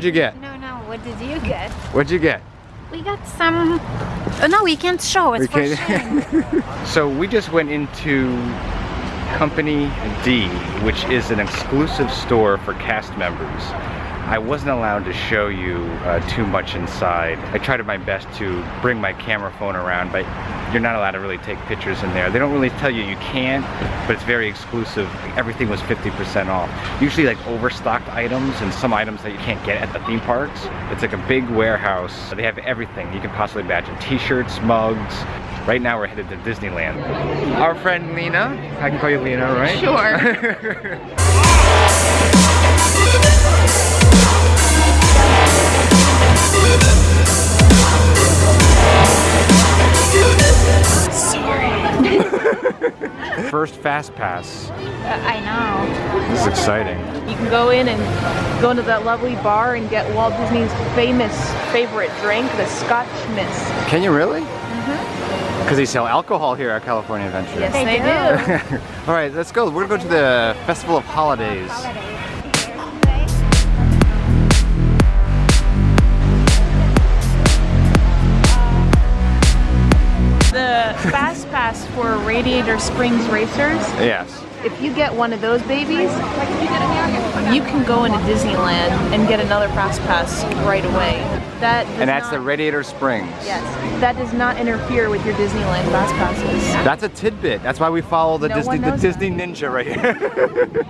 What'd you get? No, no, what did you get? What'd you get? We got some... Oh, no, we can't show. It's We for can't- So we just went into Company D, which is an exclusive store for cast members. I wasn't allowed to show you uh, too much inside. I tried my best to bring my camera phone around, but you're not allowed to really take pictures in there. They don't really tell you you can't, but it's very exclusive. Everything was 50% off. Usually like overstocked items and some items that you can't get at the theme parks. It's like a big warehouse. They have everything you can possibly imagine. T-shirts, mugs. Right now we're headed to Disneyland. Our friend Lena, I can call you Lena, right? Sure. First Fast Pass. Uh, I know. This is exciting. You can go in and go into that lovely bar and get Walt Disney's famous favorite drink, the Scotch Mist. Can you really? Because they sell alcohol here at California Adventure. Yes, They they, do. do. All right, let's go. We're gonna go to the Festival of Holidays. The Fast Pass for Radiator Springs Racers, Yes. if you get one of those babies, you can go into Disneyland and get another Fast Pass right away. That And that's not, the Radiator Springs. Yes, that does not interfere with your Disneyland Fast Passes. That's a tidbit. That's why we follow the No Disney the knows Disney Ninja right here.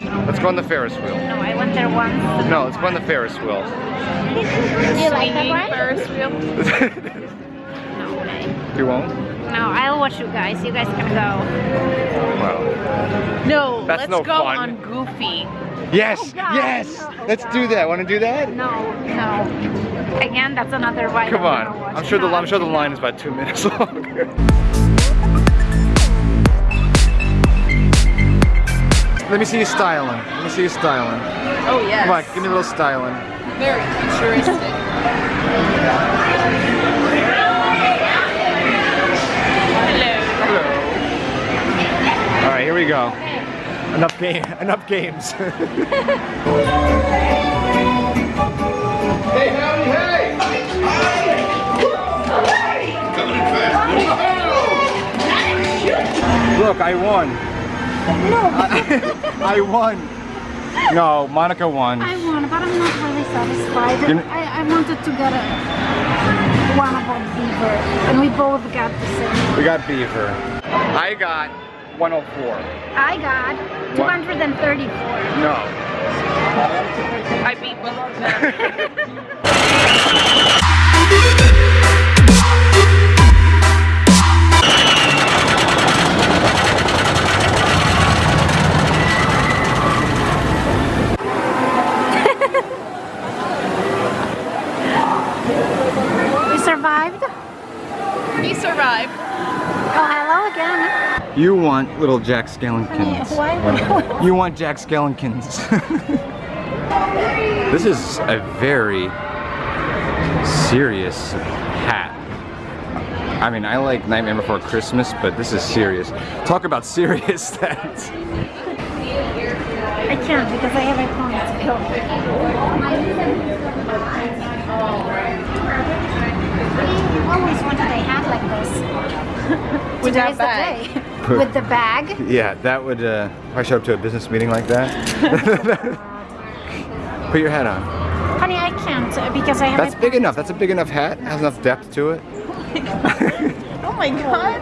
let's go on the Ferris wheel. No, I went there once. No, let's go on the Ferris wheel. Do you like that one? Ferris wheel. No you won't? No, I'll watch you guys. You guys can go. Wow. No, That's let's no go fun. on Goofy. Yes, Oh, God. yes. No, let's do that. Want to do that? No, no. Again, that's another ride. Come on. I'm gonna sure the I'm sure the line is about two minutes long. Let me see you styling. Let me see you styling. Oh yes. Come on, give me a little styling. Very futuristic. Hello. All right, here we go. Enough game. Enough games. hey, howdy, hey! Come in fast! Look, I won. No. I, won. No, Monica won. I won, but I'm not really satisfied. You're- I, I wanted to get a one of about beaver, and we both got the same. We got Beaver. I got 104. I got 234. No. I beat both of them. want little Jack Skellingtons. Why? You want Jack Skellingtons. this is a very serious hat. I mean, I like Nightmare Before Christmas, but this is serious. Talk about serious hats. I can't because I have a We always wanted a hat like this. With Today's that the day. With the bag. Yeah, that would, uh, if I show up to a business meeting like that. Put your hat on. Honey, I can't uh, because I have That's big enough. That's a big enough hat. Has enough depth to it. Oh my god.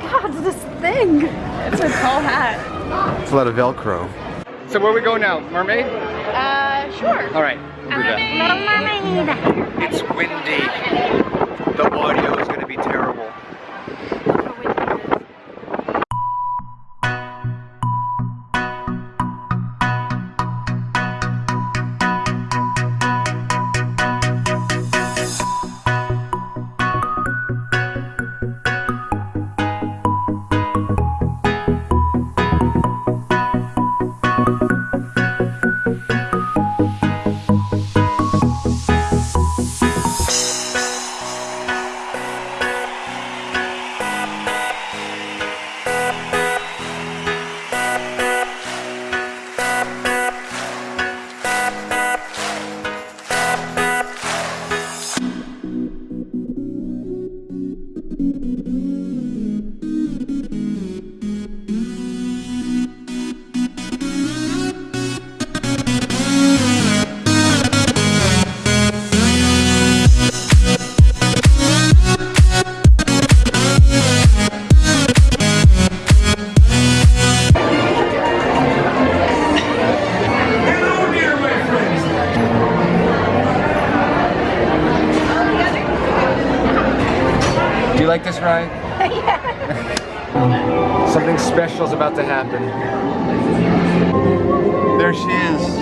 God, this thing. It's a tall hat. It's a lot of Velcro. So where we go now? Mermaid? Uh, sure. All right. Little mermaid. It's windy. The audio is going to be terrible. She is.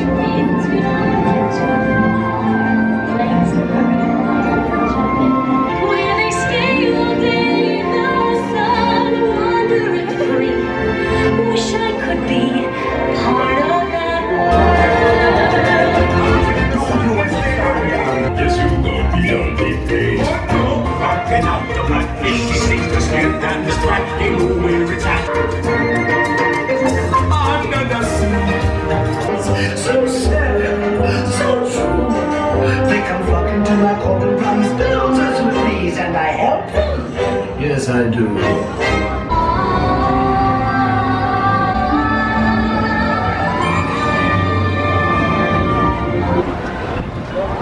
Look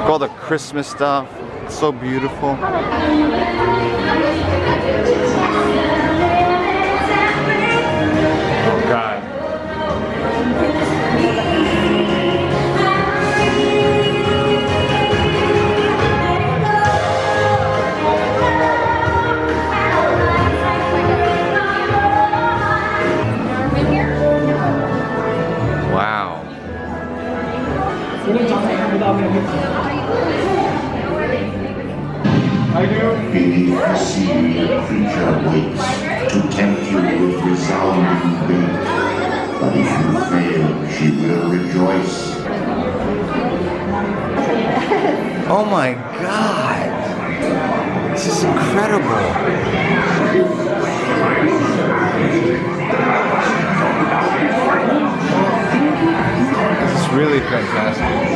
all the Christmas stuff. It's so beautiful. Fail, she will rejoice. Oh my God. This is incredible. This is really fantastic.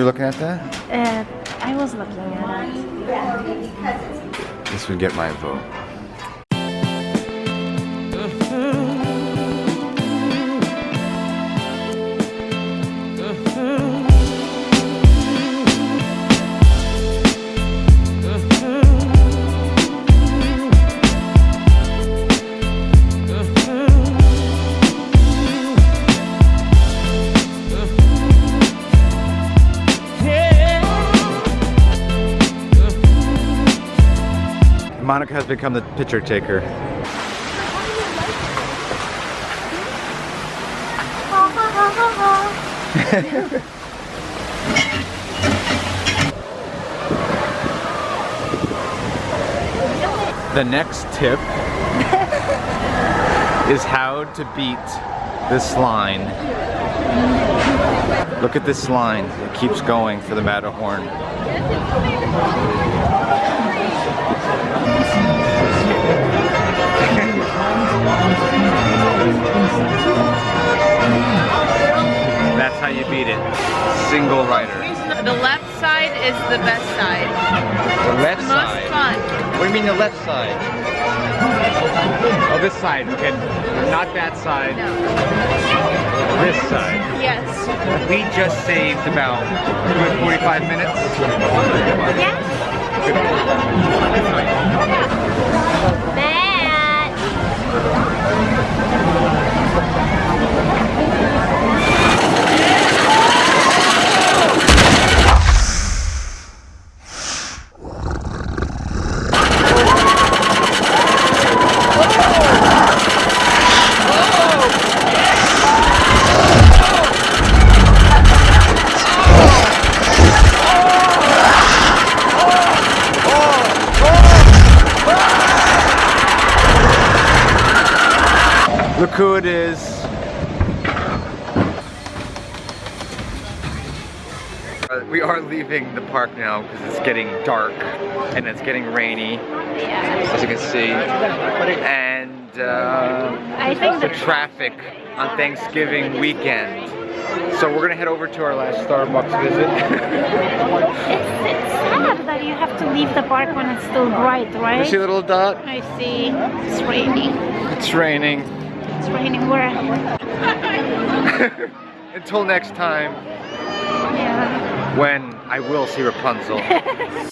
You're looking at that? Uh, I was looking at it. This would get my vote. Monica has become the picture taker. The next tip is how to beat this line. Look at this line. It keeps going for the Matterhorn. That's how you beat it. Single rider. The left side is the best side. The left Most side. fun. What do you mean the left side? Oh, this side. Okay, not that side. No. This side. Yes. We just saved about 45 minutes. Matt! Look who it is. Uh, We are leaving the park now because it's getting dark and it's getting rainy, as you can see. And uh, I think the the traffic on Thanksgiving weekend. So we're gonna head over to our last Starbucks visit. It's, it's sad that you have to leave the park when it's still bright, you right? see a little dot? I see. It's raining. It's raining. It's raining where? Until next time. Yeah. when I will see Rapunzel.